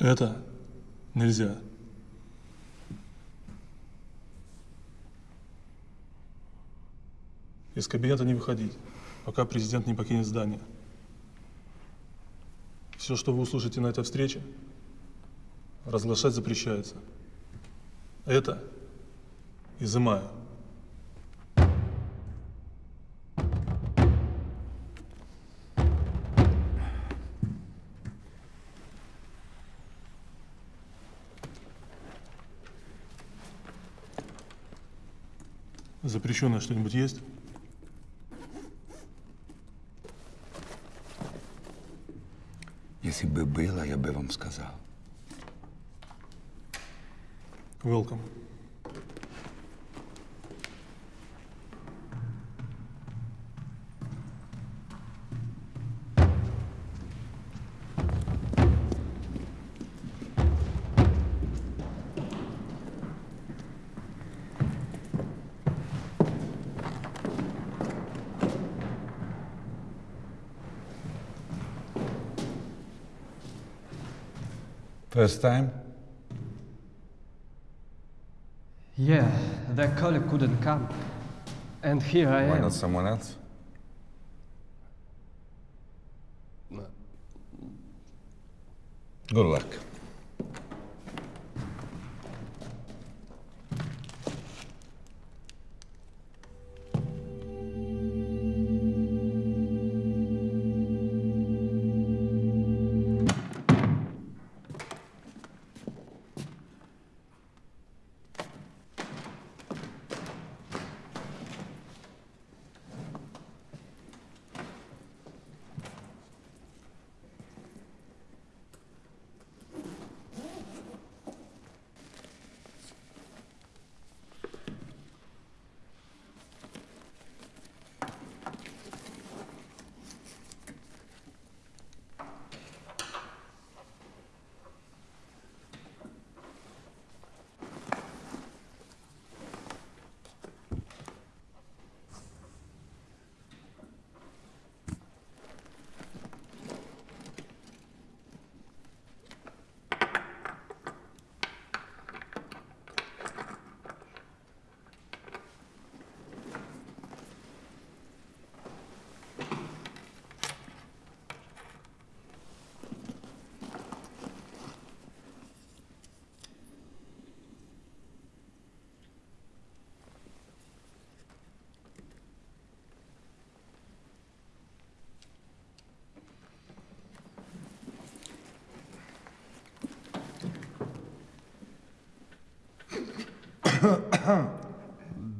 Это нельзя. Из кабинета не выходить, пока президент не покинет здание. Все, что вы услышите на этой встрече, разглашать запрещается. Это изымаю. Запрещенное что-нибудь есть? Если бы было, я бы вам сказал. Welcome. First time? Yeah, their colleague couldn't come. And here I Why am. Why not someone else? Good luck.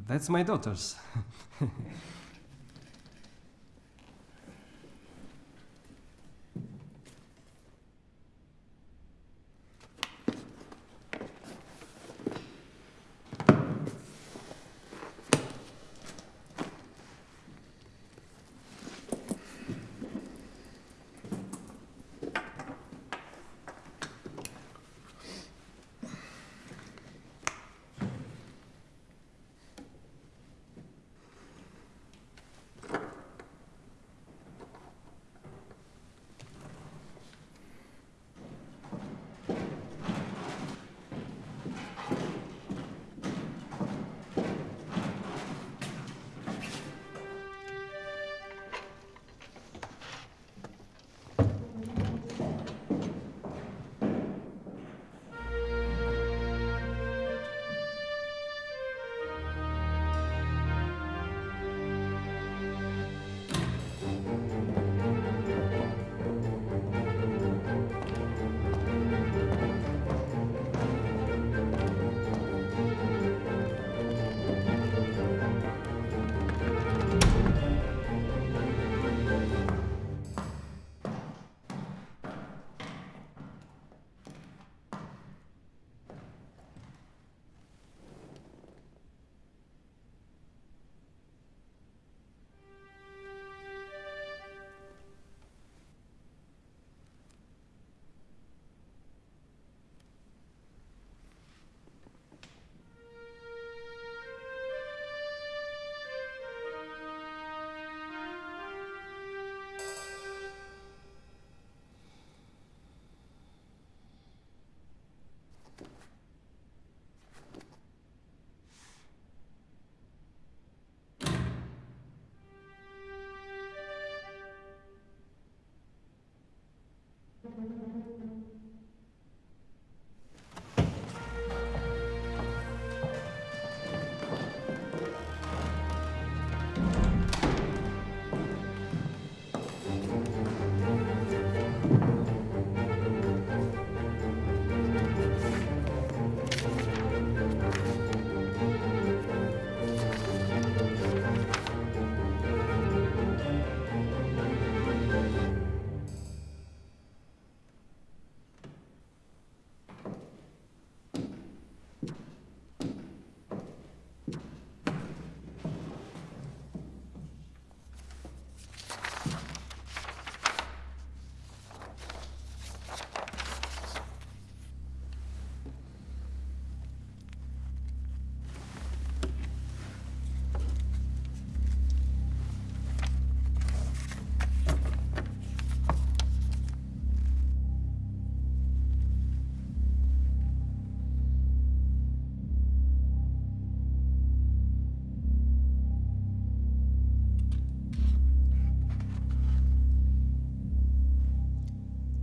That's my daughter's.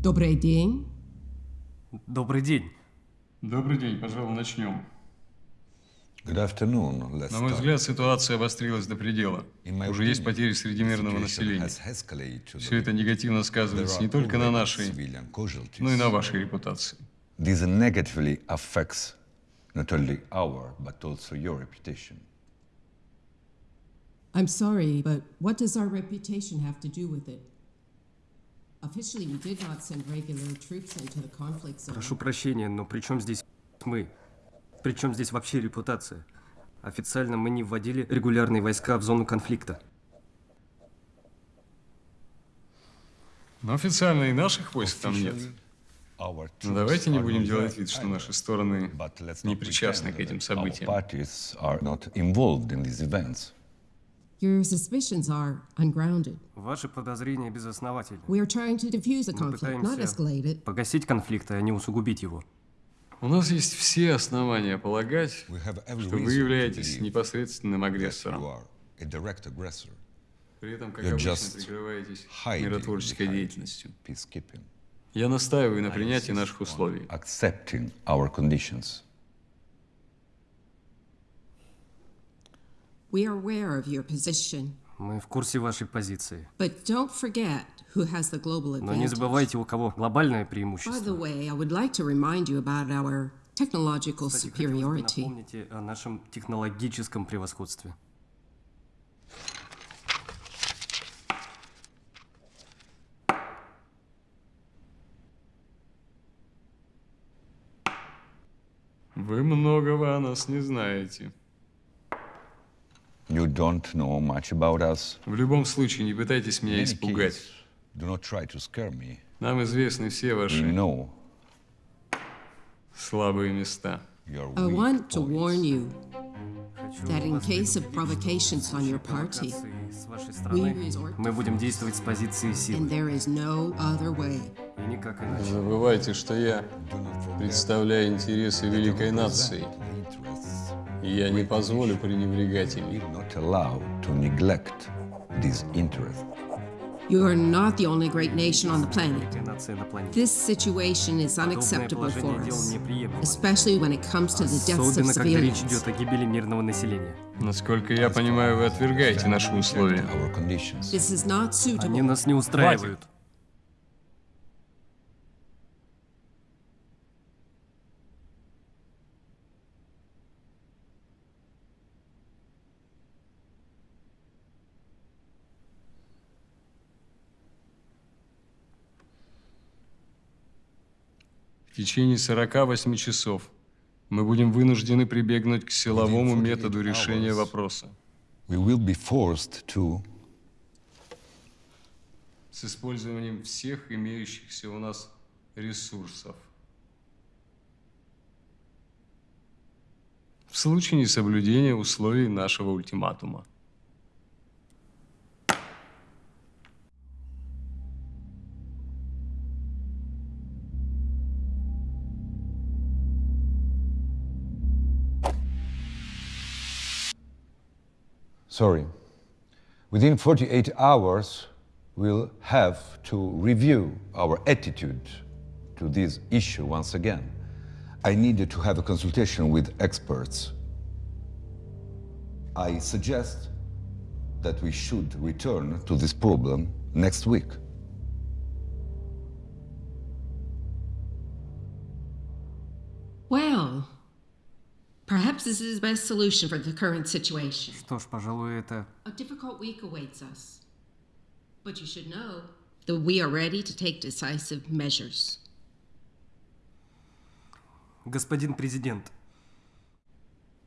Добрый день. Добрый день. Добрый день, пожалуй, начнем. Good afternoon. Let's На мой взгляд, ситуация обострилась до предела. Уже есть потери среди мирного населения. Все это негативно сказывается не только на нашей, но и на вашей репутации. This negatively affects not only our, but also your reputation. I'm sorry, but what does our reputation have to do with it? Прошу прощения, но при чем здесь мы? При чем здесь вообще репутация? Официально мы не вводили регулярные войска в зону конфликта. Но официально и наших войск там нет. Our Но troops давайте не будем not делать вид, что наши стороны не not причастны к этим событиям. Your suspicions are ungrounded. Ваши подозрения безосновательны. We are trying to defuse the Мы conflict, not пытаемся escalate it. погасить конфликт, а не усугубить его. У нас есть все основания полагать, что вы являетесь непосредственным агрессором. При этом, как обычно, прикрываетесь миротворческой деятельностью. Я настаиваю на принятии наших условий. We are aware of your position, Мы в курсе вашей позиции. but don't forget who has the global Но не advantage. забывайте, у кого глобальное By the преимущество. way, I would like to remind you about our technological Кстати, superiority. напомнить о нашем технологическом превосходстве. Вы многого о нас не знаете. You don't know much about us. В любом случае, не пытайтесь In меня any испугать. case, do not try to scare me. Нам известны все We ваши know слабые места. I want to warn you that in case of provocations on your party, we resort мы to будем действовать с позиции and силы. there is no other way. Не забывайте, что я представляю интересы великой нации, я не позволю пренебрегать We ими. will not allow to neglect these interests. You are not the only great nation on the planet. This situation is unacceptable for us, especially when it comes to the deaths of civilians. Насколько я понимаю, вы отвергаете наши условия. Our conditions. This is not Они нас не устраивают. В течение 48 часов мы будем вынуждены прибегнуть к силовому Within 48 методу решения вопроса с использованием всех имеющихся у нас ресурсов. В случае несоблюдения условий нашего ультиматума. Sorry. Within 48 hours, we'll have to review our attitude to this issue once again. I needed to have a consultation with experts. I suggest that we should return to this problem next week. Is the best solution for the current situation. Что ж, пожалуй, это A difficult week awaits us. But you should know that we are ready to take decisive measures. Господин президент,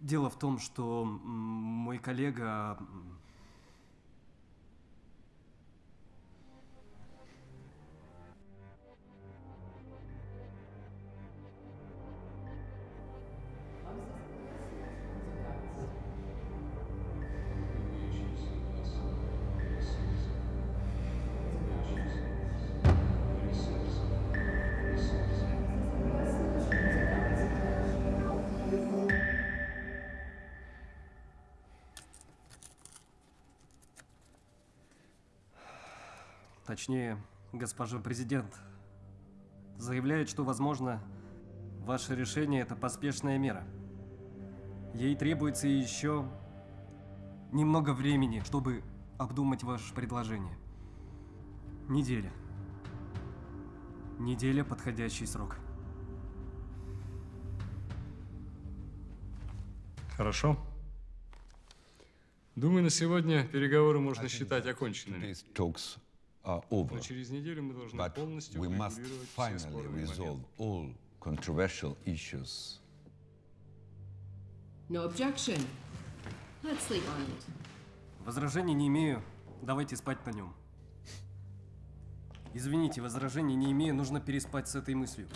дело в том, что мой коллега... Точнее, госпожа президент, заявляет, что, возможно, ваше решение – это поспешная мера. Ей требуется еще немного времени, чтобы обдумать ваше предложение. Неделя. Неделя – подходящий срок. Хорошо. Думаю, на сегодня переговоры можно считать оконченными. Are over. Но через неделю мы должны But полностью we must finally resolve all controversial issues. No objection. Let's sleep on it. Возражений не имею. Давайте спать на нем. Извините, возражений не имею. Нужно переспать с этой мыслью.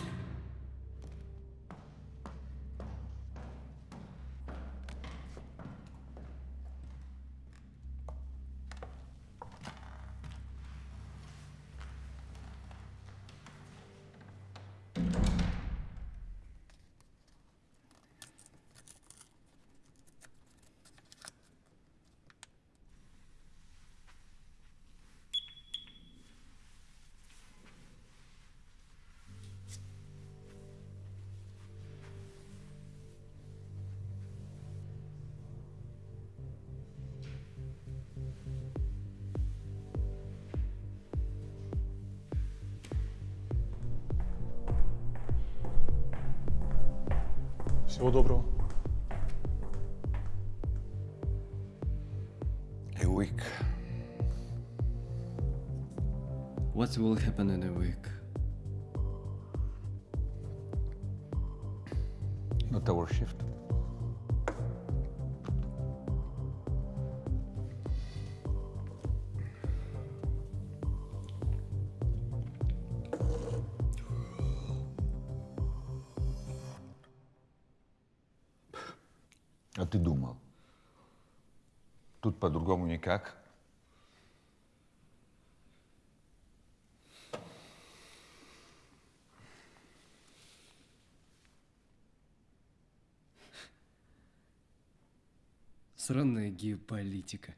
Всего доброго. A week. What will happen in a week? Ты думал? Тут по-другому никак. Сраная геополитика.